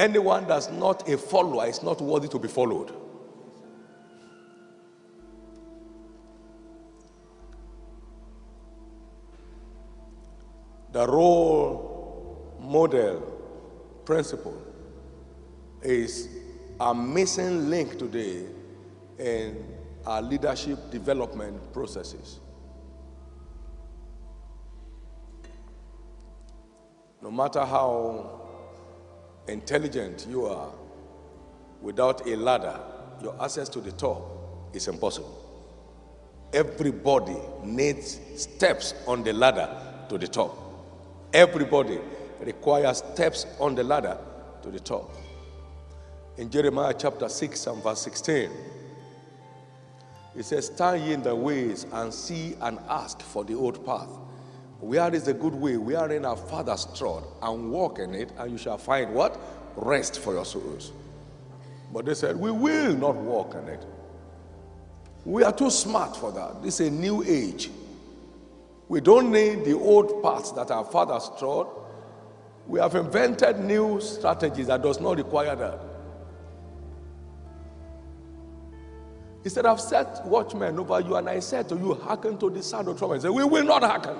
Anyone that's not a follower is not worthy to be followed. The role model principle is a missing link today in our leadership development processes. No matter how intelligent you are, without a ladder, your access to the top is impossible. Everybody needs steps on the ladder to the top. Everybody requires steps on the ladder to the top. In Jeremiah chapter 6 and verse 16, it says, Stand ye in the ways and see and ask for the old path. Where is the good way? Wherein our fathers trod, and walk in it, and you shall find what? Rest for your souls. But they said, We will not walk in it. We are too smart for that. This is a new age. We don't need the old paths that our fathers trod. We have invented new strategies that does not require that. He said, I've set watchmen over you, and I said to you, hearken to the sound of trumpet. He said, We will not hearken.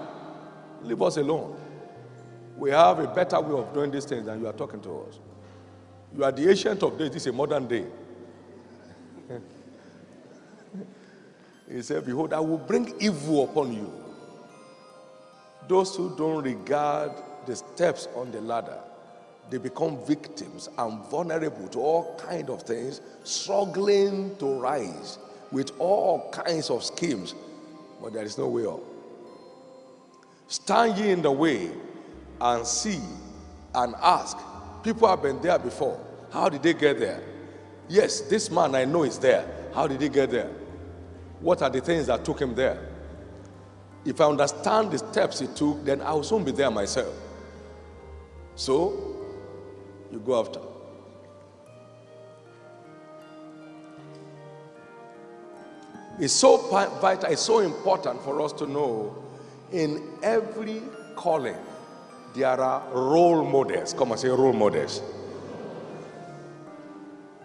Leave us alone. We have a better way of doing these things than you are talking to us. You are the ancient of days, this is a modern day. he said, Behold, I will bring evil upon you. Those who don't regard the steps on the ladder, they become victims and vulnerable to all kinds of things, struggling to rise with all kinds of schemes, but there is no way up. Stand ye in the way and see and ask. People have been there before. How did they get there? Yes, this man I know is there. How did he get there? What are the things that took him there? If I understand the steps he took, then I will soon be there myself. So, you go after. It's so vital, it's so important for us to know in every calling, there are role models. Come and say role models.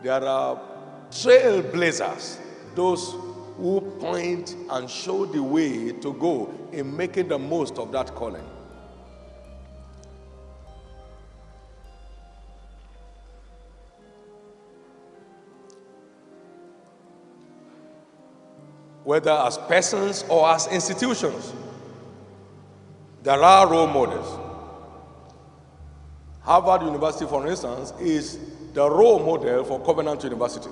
There are trailblazers, those who point and show the way to go in making the most of that calling. Whether as persons or as institutions. There are role models. Harvard University, for instance, is the role model for Covenant University.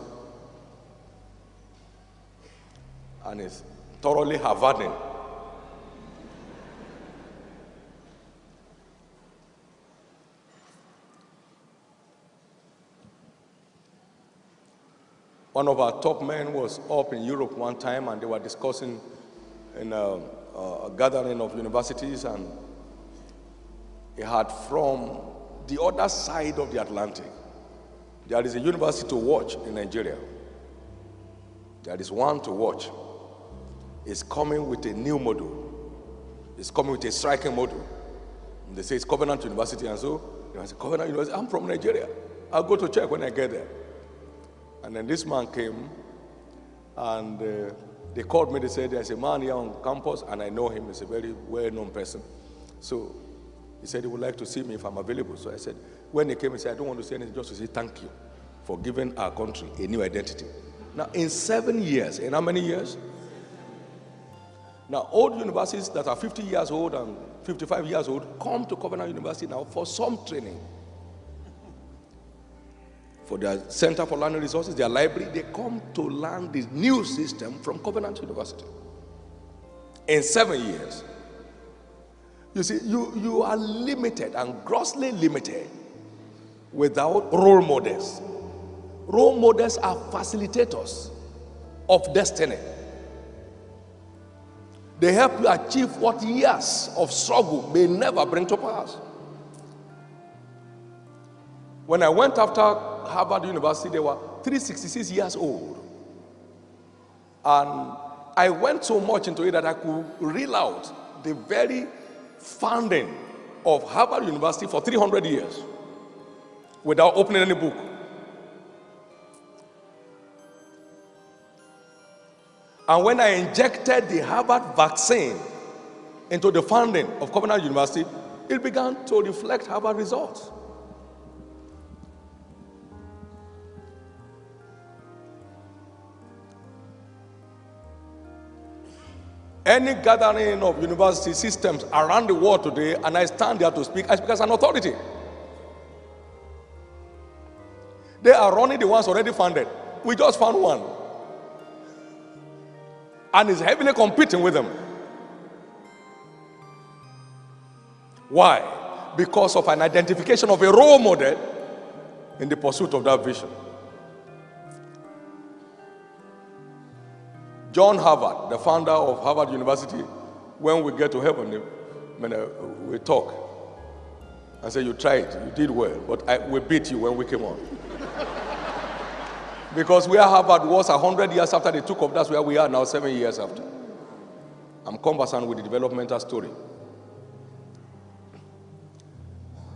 And it's thoroughly Harvardian. One of our top men was up in Europe one time and they were discussing in a uh, a gathering of universities, and he had from the other side of the Atlantic. There is a university to watch in Nigeria. There is one to watch. It's coming with a new model. It's coming with a striking model. And they say it's Covenant University, and so I say, Covenant University, I'm from Nigeria. I'll go to check when I get there. And then this man came, and uh, they called me, they said, there's a man here on campus, and I know him. He's a very well known person. So he said he would like to see me if I'm available. So I said, when he came, he said, I don't want to say anything, just to say thank you for giving our country a new identity. Now, in seven years, in how many years? Now, old universities that are 50 years old and 55 years old come to Covenant University now for some training for their Center for Learning Resources, their library, they come to learn the new system from Covenant University in seven years. You see, you, you are limited and grossly limited without role models. Role models are facilitators of destiny. They help you achieve what years of struggle may never bring to pass. When I went after Harvard University, they were 366 years old. And I went so much into it that I could reel out the very founding of Harvard University for 300 years. without opening any book. And when I injected the Harvard vaccine into the founding of Covenant University, it began to reflect Harvard results. Any gathering of university systems around the world today, and I stand there to speak, I speak as an authority. They are running the ones already funded. We just found one. And is heavily competing with them. Why? Because of an identification of a role model in the pursuit of that vision. John Harvard, the founder of Harvard University, when we get to heaven, when uh, we talk I say, You tried, you did well, but I, we beat you when we came on. because where Harvard was 100 years after they took off, that's where we are now, seven years after. I'm conversant with the developmental story.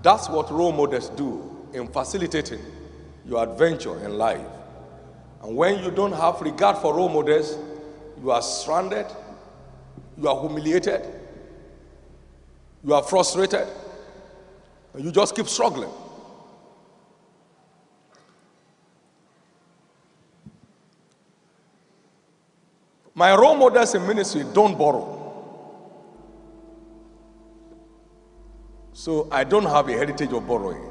That's what role models do in facilitating your adventure in life. And when you don't have regard for role models, you are stranded, you are humiliated, you are frustrated, and you just keep struggling. My role models in ministry don't borrow. So I don't have a heritage of borrowing.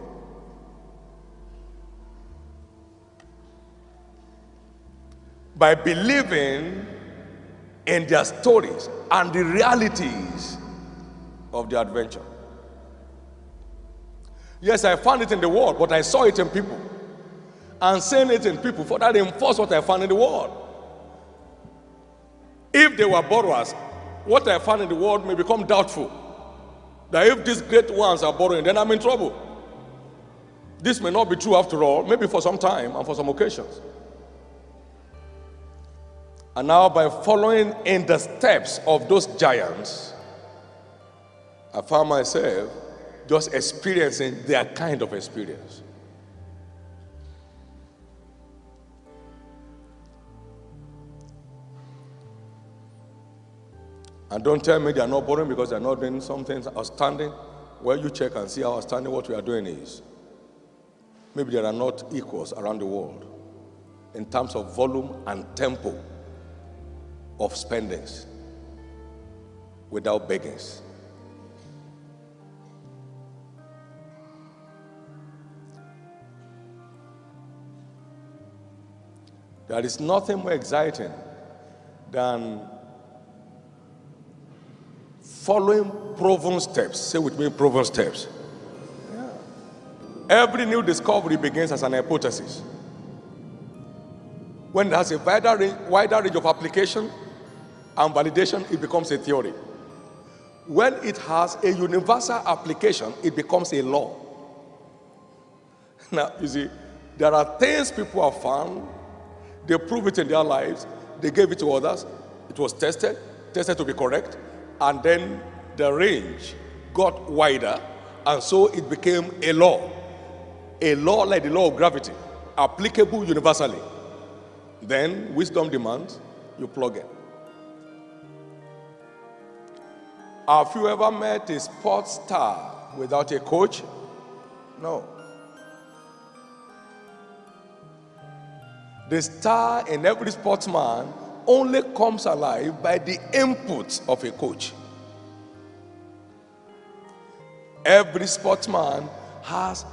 By believing in their stories and the realities of the adventure. Yes, I found it in the world, but I saw it in people. And seeing it in people for that reinforce what I found in the world. If they were borrowers, what I found in the world may become doubtful. That if these great ones are borrowing, then I'm in trouble. This may not be true after all, maybe for some time and for some occasions. And now, by following in the steps of those giants, I found myself just experiencing their kind of experience. And don't tell me they are not boring because they are not doing something outstanding. Well, you check and see how outstanding what we are doing is. Maybe there are not equals around the world in terms of volume and tempo of spendings without beggings. There is nothing more exciting than following proven steps. Say with me, proven steps. Yeah. Every new discovery begins as an hypothesis. When it has a wider range, wider range of application, and validation, it becomes a theory. When it has a universal application, it becomes a law. Now, you see, there are things people have found, they prove it in their lives, they gave it to others, it was tested, tested to be correct, and then the range got wider, and so it became a law. A law like the law of gravity, applicable universally. Then wisdom demands you plug it. Have you ever met a sports star without a coach? No. The star in every sportsman only comes alive by the input of a coach. Every sportsman has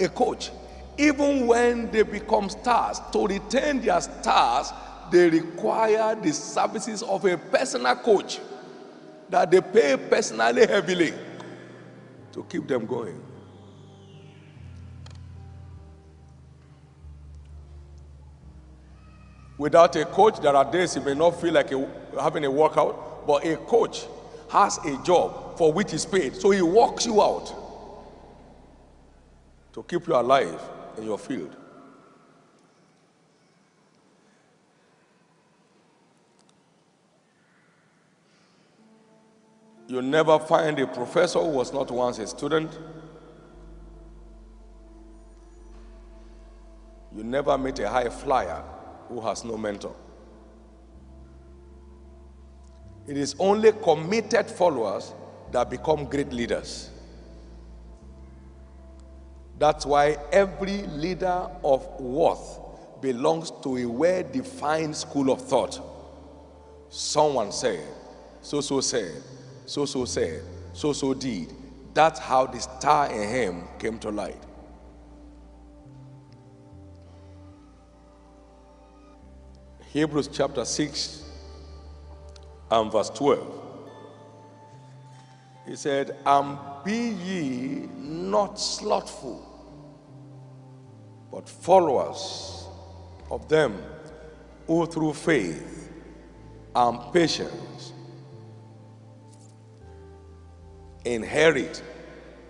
a coach. Even when they become stars, to retain their stars, they require the services of a personal coach that they pay personally heavily to keep them going. Without a coach, there are days you may not feel like a, having a workout, but a coach has a job for which he's paid. So he walks you out to keep you alive in your field. You never find a professor who was not once a student. You never meet a high flyer who has no mentor. It is only committed followers that become great leaders. That's why every leader of worth belongs to a well defined school of thought. Someone said, so so said, so so said, so so did. That's how the star in him came to light. Hebrews chapter 6 and verse 12. He said, And be ye not slothful, but followers of them who through faith and patience inherit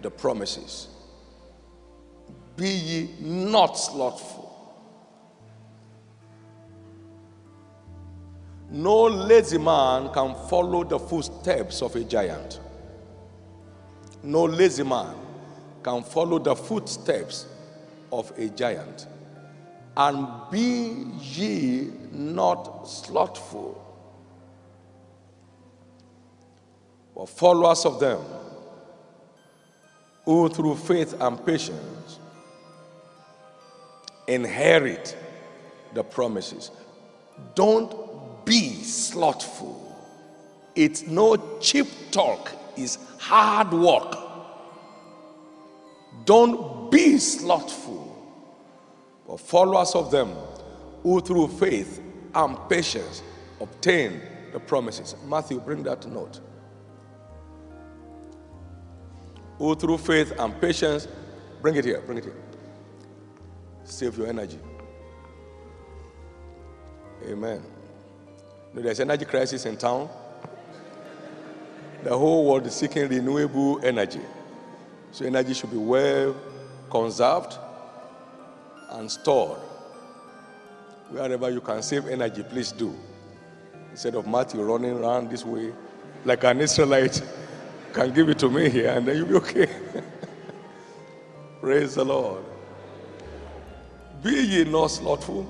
the promises. Be ye not slothful. No lazy man can follow the footsteps of a giant. No lazy man can follow the footsteps of a giant. And be ye not slothful, but followers of them who through faith and patience inherit the promises. Don't be slothful. It's no cheap talk, it's hard work. Don't be slothful, but followers of them who through faith and patience obtain the promises. Matthew, bring that note. Who through faith and patience, bring it here, bring it here. Save your energy. Amen. There's energy crisis in town. The whole world is seeking renewable energy. So energy should be well conserved and stored. Wherever you can save energy, please do. Instead of Matthew running around this way like an Israelite, can give it to me here and then you'll be okay. Praise the Lord. Be ye not slothful,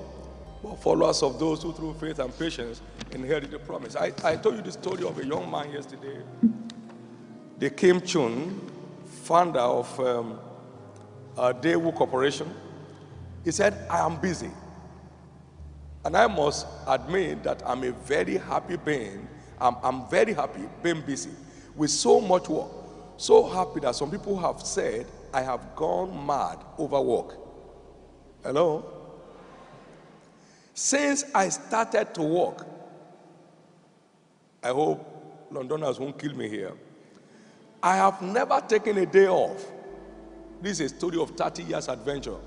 but followers of those who through faith and patience inherit the promise. I, I told you the story of a young man yesterday. The Kim Chun, founder of um, a Daewoo Corporation, he said, I am busy. And I must admit that I'm a very happy being. I'm, I'm very happy being busy with so much work. So happy that some people have said, I have gone mad over work. Hello? Since I started to work, I hope Londoners won't kill me here. I have never taken a day off. This is a story of 30 years adventure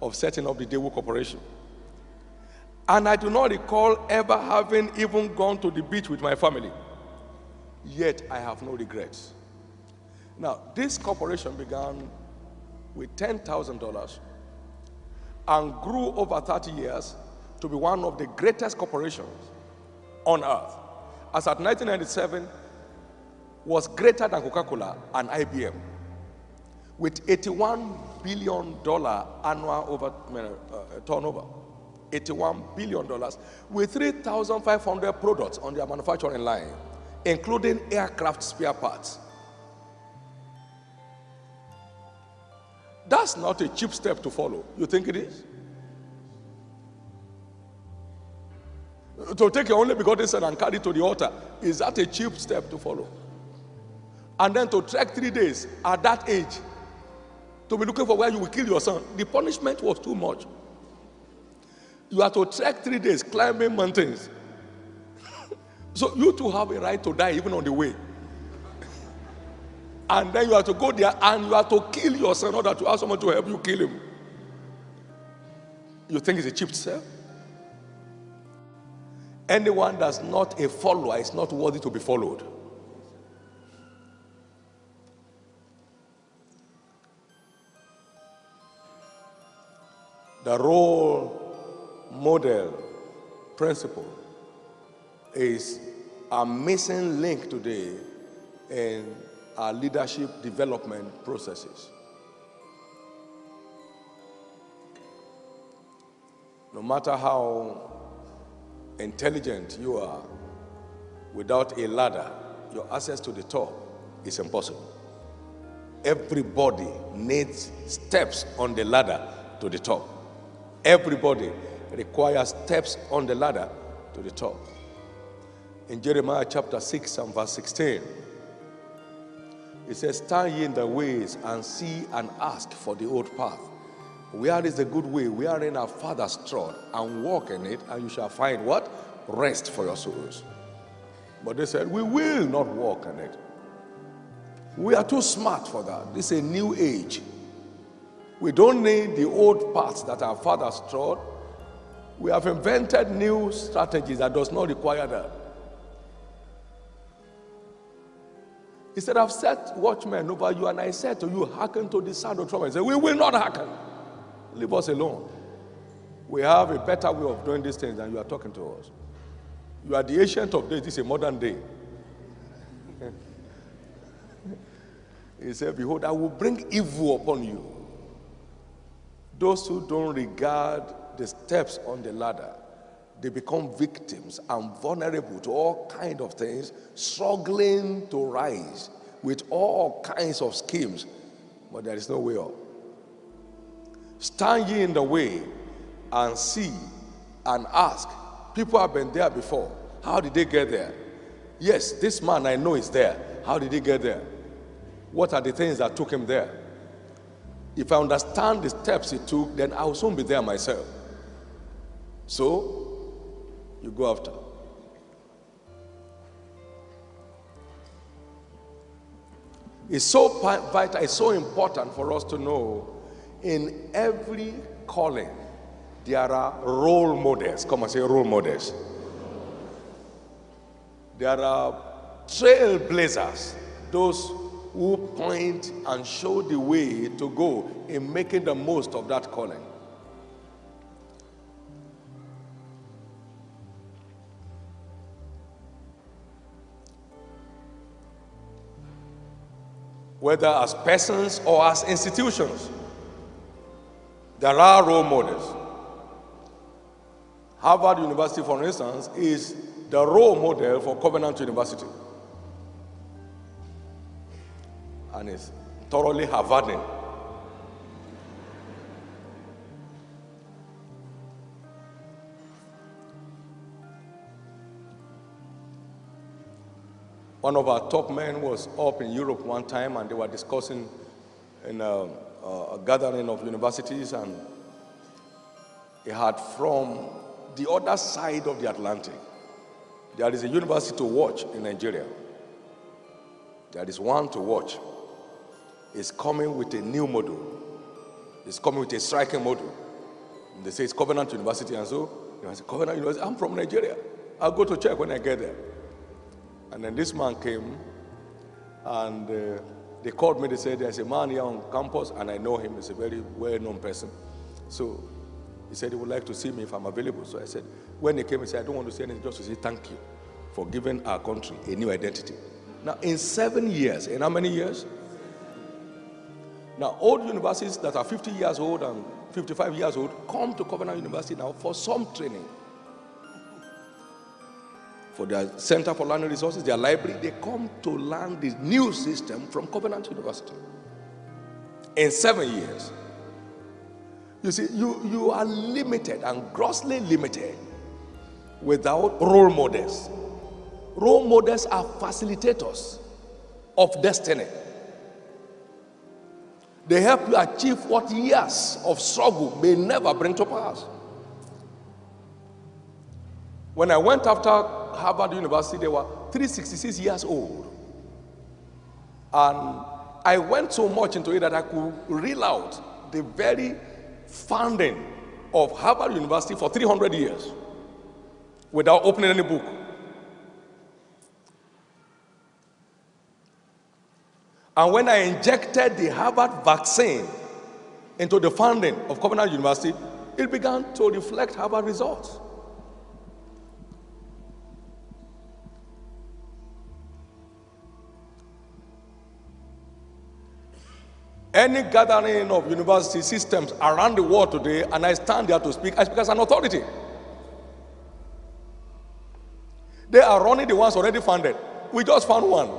of setting up the Daewoo Corporation. And I do not recall ever having even gone to the beach with my family. Yet I have no regrets. Now, this corporation began with $10,000 and grew over 30 years to be one of the greatest corporations on earth. As at 1997 was greater than Coca-Cola and IBM with 81 billion dollar annual over uh, turnover. 81 billion dollars with 3500 products on their manufacturing line including aircraft spare parts that's not a cheap step to follow you think it is to take your only begotten son and carry to the altar, is that a cheap step to follow? And then to trek three days at that age, to be looking for where you will kill your son, the punishment was too much. You have to trek three days climbing mountains. So you too have a right to die even on the way. and then you have to go there and you have to kill yourself, in order to ask someone to help you kill him. You think it's a cheap step? Anyone that's not a follower is not worthy to be followed. The role model principle is a missing link today in our leadership development processes. No matter how intelligent you are, without a ladder, your access to the top is impossible. Everybody needs steps on the ladder to the top. Everybody requires steps on the ladder to the top. In Jeremiah chapter 6 and verse 16, it says, Stand ye in the ways and see and ask for the old path. Where is the good way? We are in our father's trod and walk in it, and you shall find what? Rest for your souls. But they said, We will not walk in it. We are too smart for that. This is a new age. We don't need the old paths that our fathers trod. We have invented new strategies that does not require that. He said, I've set watchmen over you, and I said to you, hearken to the sound of trumpet. He said, We will not hearken. Leave us alone. We have a better way of doing these things than you are talking to us. You are the ancient of days, this is a modern day. he said, Behold, I will bring evil upon you. Those who don't regard the steps on the ladder, they become victims and vulnerable to all kinds of things, struggling to rise with all kinds of schemes, but there is no way up. Stand ye in the way and see and ask. People have been there before. How did they get there? Yes, this man I know is there. How did he get there? What are the things that took him there? If I understand the steps he took, then I will soon be there myself. So, you go after. It's so vital, it's so important for us to know in every calling, there are role models. Come and say role models. There are trailblazers, those who point and show the way to go in making the most of that calling. Whether as persons or as institutions, there are role models. Harvard University, for instance, is the role model for Covenant University. And it's thoroughly Harvardian. One of our top men was up in Europe one time and they were discussing in a, a gathering of universities and he had from the other side of the Atlantic there is a university to watch in Nigeria. There is one to watch. It's coming with a new model. It's coming with a striking model. And they say it's Covenant University, and so you know, Covenant University, I'm from Nigeria. I'll go to check when I get there. And then this man came, and uh, they called me. They said, There's a man here on campus, and I know him. He's a very well known person. So he said he would like to see me if I'm available. So I said, when he came, he said, I don't want to say anything, just to say thank you for giving our country a new identity. Now, in seven years, in how many years? Now, old universities that are 50 years old and 55 years old come to Covenant University now for some training. For their Center for Learning Resources, their library, they come to learn the new system from Covenant University. In seven years. You see, you, you are limited and grossly limited without role models. Role models are facilitators of destiny. They help you achieve what years of struggle may never bring to pass. When I went after Harvard University, they were 366 years old. And I went so much into it that I could reel out the very founding of Harvard University for 300 years without opening any book. And when I injected the Harvard vaccine into the founding of Covenant University, it began to reflect Harvard results. Any gathering of university systems around the world today, and I stand there to speak, I speak as an authority. They are running the ones already funded. We just found one.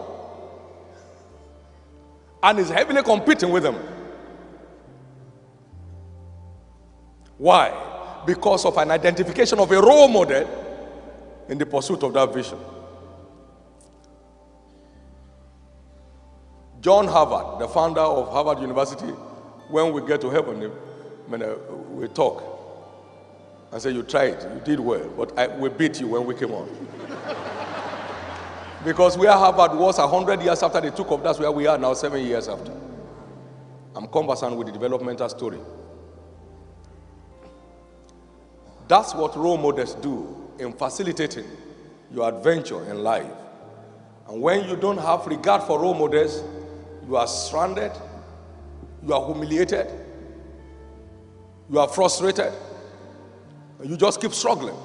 And is heavily competing with them. Why? Because of an identification of a role model in the pursuit of that vision. John Harvard, the founder of Harvard University, when we get to heaven, uh, we talk. I say, You tried, you did well, but I, we beat you when we came on. because where Harvard was 100 years after they took off, that's where we are now, seven years after. I'm conversant with the developmental story. That's what role models do in facilitating your adventure in life. And when you don't have regard for role models, you are stranded, you are humiliated, you are frustrated, you just keep struggling.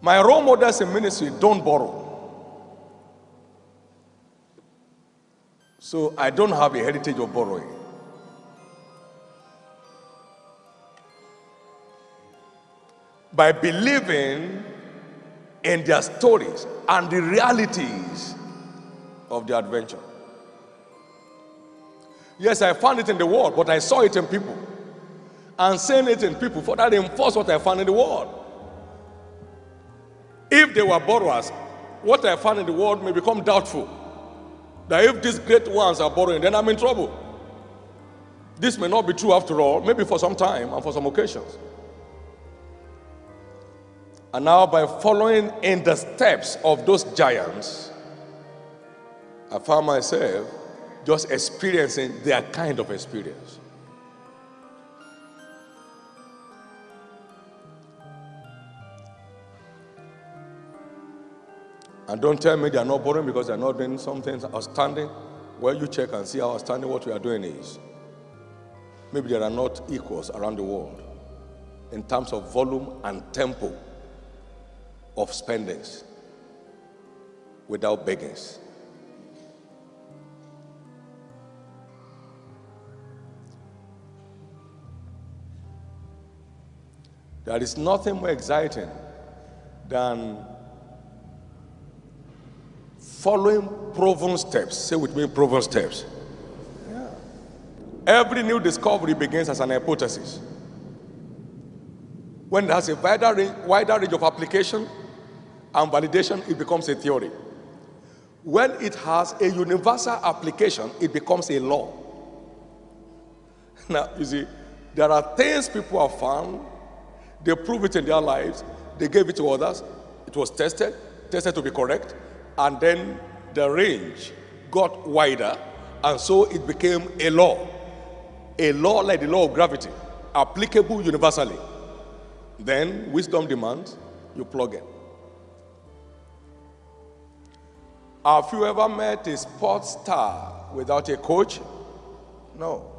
My role models in ministry don't borrow. So I don't have a heritage of borrowing. By believing in their stories and the realities of the adventure. Yes, I found it in the world, but I saw it in people. And seeing it in people for that enforce what I found in the world. If they were borrowers, what I found in the world may become doubtful. That if these great ones are borrowing, then I'm in trouble. This may not be true after all, maybe for some time and for some occasions. And now, by following in the steps of those giants, I found myself just experiencing their kind of experience. And don't tell me they are not boring because they are not doing something outstanding. Well, you check and see how outstanding what we are doing is. Maybe there are not equals around the world in terms of volume and tempo of spendings without beggings. There is nothing more exciting than following proven steps. Say with me, proven steps. Yeah. Every new discovery begins as an hypothesis. When it has a wider range, wider range of application, and validation, it becomes a theory. When it has a universal application, it becomes a law. Now, you see, there are things people have found, they prove it in their lives, they gave it to others, it was tested, tested to be correct, and then the range got wider, and so it became a law. A law like the law of gravity, applicable universally. Then wisdom demands you plug it. Have you ever met a sports star without a coach? No.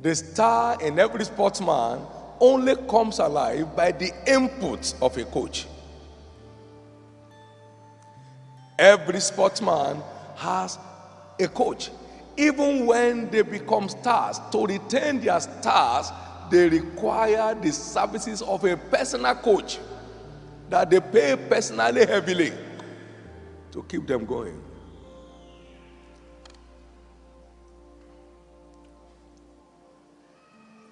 The star in every sportsman only comes alive by the input of a coach. Every sportsman has a coach. Even when they become stars, to retain their stars, they require the services of a personal coach that they pay personally heavily to keep them going.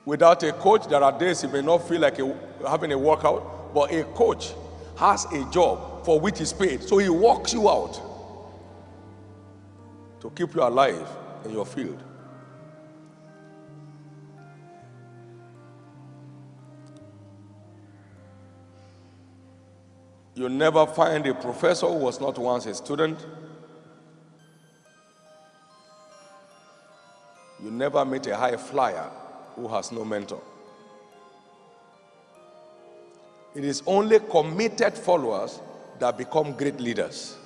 Without a coach, there are days you may not feel like a, having a workout, but a coach has a job for which he's paid. So he walks you out to keep you alive in your field. You never find a professor who was not once a student. You never meet a high flyer who has no mentor. It is only committed followers that become great leaders.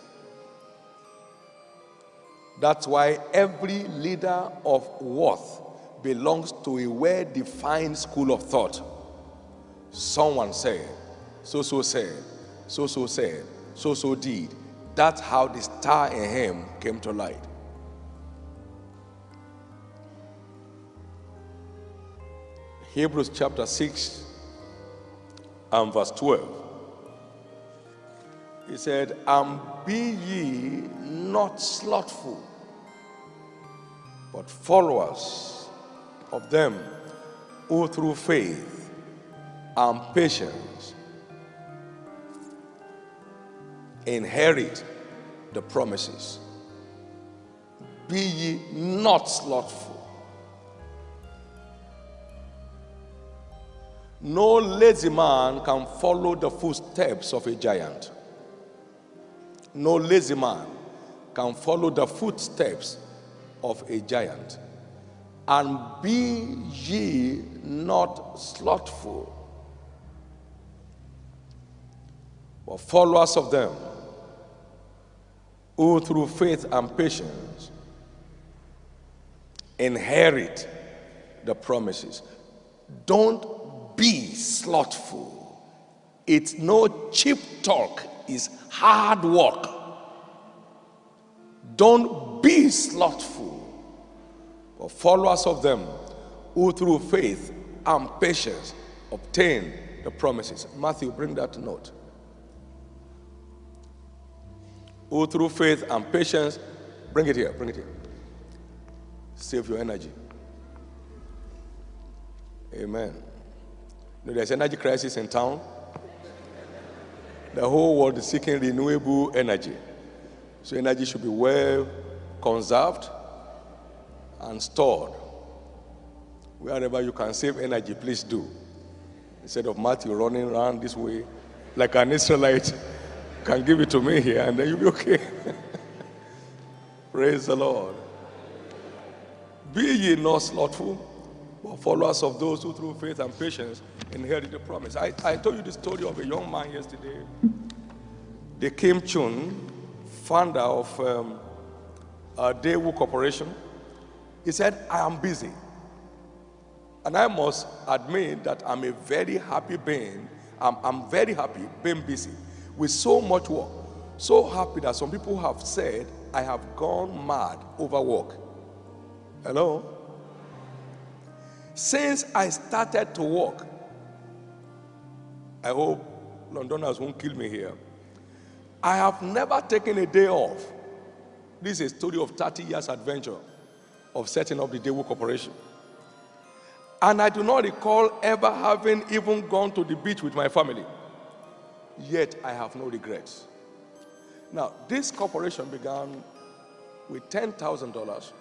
That's why every leader of worth belongs to a well defined school of thought. Someone said, so so said, so so said, so so did. That's how the star in him came to light. Hebrews chapter 6 and verse 12. He said, And be ye not slothful, but followers of them who through faith and patience inherit the promises. Be ye not slothful. No lazy man can follow the footsteps of a giant. No lazy man can follow the footsteps of a giant. And be ye not slothful, but followers of them who through faith and patience inherit the promises. Don't be slothful. It's no cheap talk, it's hard work. Don't be slothful, but followers of them who through faith and patience obtain the promises. Matthew, bring that note. Who through faith and patience, bring it here, bring it here. Save your energy. Amen. You know, there's energy crisis in town. The whole world is seeking renewable energy. So energy should be well conserved and stored. Wherever you can save energy, please do. Instead of Matthew running around this way like an Israelite, can give it to me here and then you'll be okay. Praise the Lord. Be ye not slothful, but followers of those who through faith and patience inherit the promise. I, I told you the story of a young man yesterday. The Kim Chun, founder of um, a Daewoo Corporation. He said, I am busy. And I must admit that I'm a very happy being. I'm, I'm very happy being busy with so much work. So happy that some people have said, I have gone mad over work. Hello? Since I started to work, I hope Londoners won't kill me here. I have never taken a day off. This is a story of 30 years adventure of setting up the Daewoo Corporation. And I do not recall ever having even gone to the beach with my family. Yet I have no regrets. Now, this corporation began with $10,000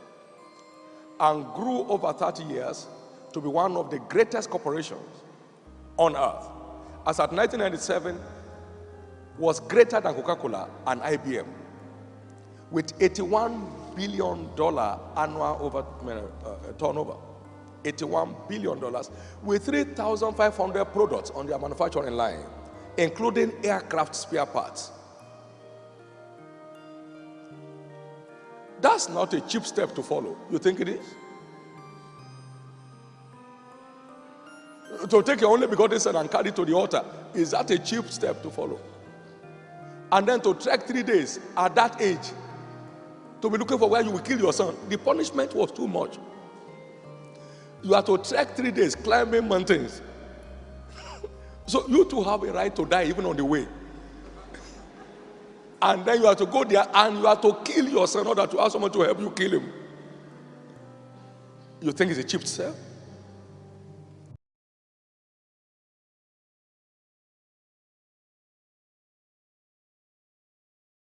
and grew over 30 years to be one of the greatest corporations on earth. As at 1997, was greater than Coca-Cola and IBM with 81 billion dollar annual over uh, uh, turnover. 81 billion dollars with 3500 products on their manufacturing line including aircraft spare parts. That's not a cheap step to follow. You think it is? To take your only begotten son and carry to the altar is that a cheap step to follow? And then to trek three days at that age to be looking for where you will kill your son. The punishment was too much. You have to trek three days climbing mountains. so you too have a right to die even on the way. and then you have to go there and you have to kill your son in order to ask someone to help you kill him. You think it's a cheap step?